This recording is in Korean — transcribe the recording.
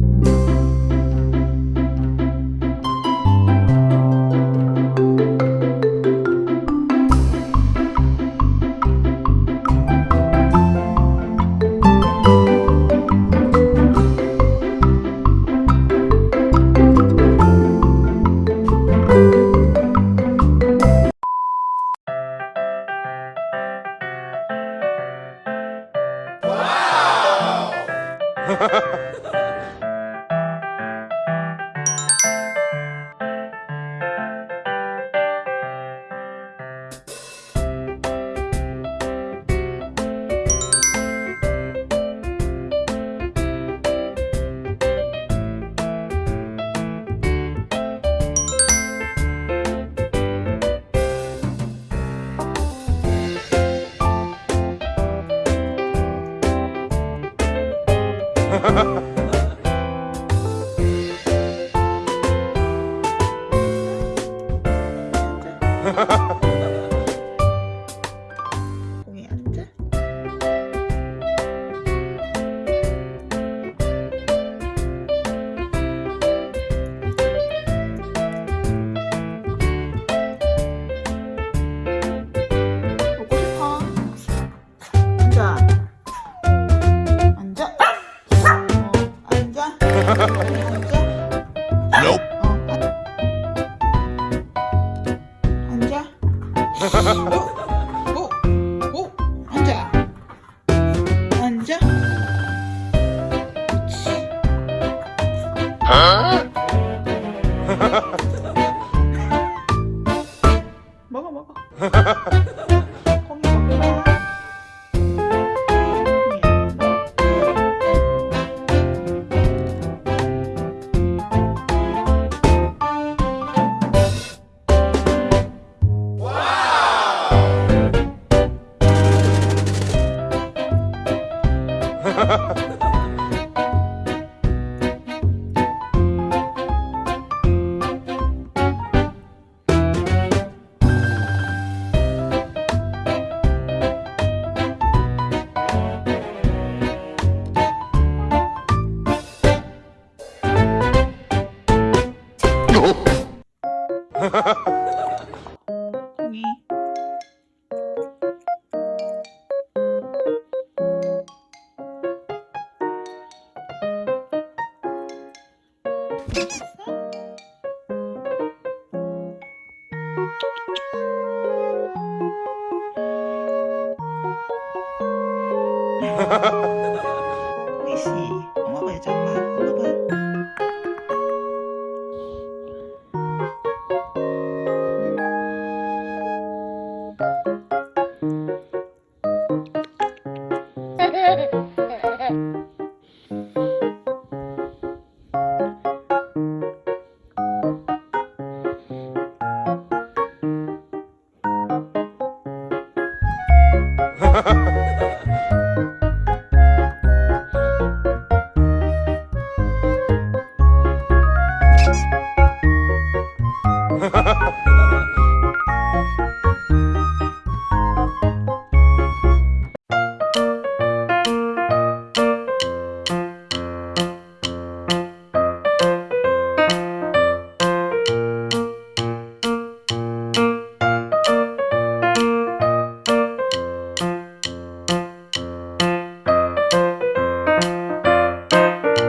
공이 오, 오, 오, 앉아. 앉아. 그렇지. 먹어, 먹어. 콩이 Ha ha ha. Ha ha ha!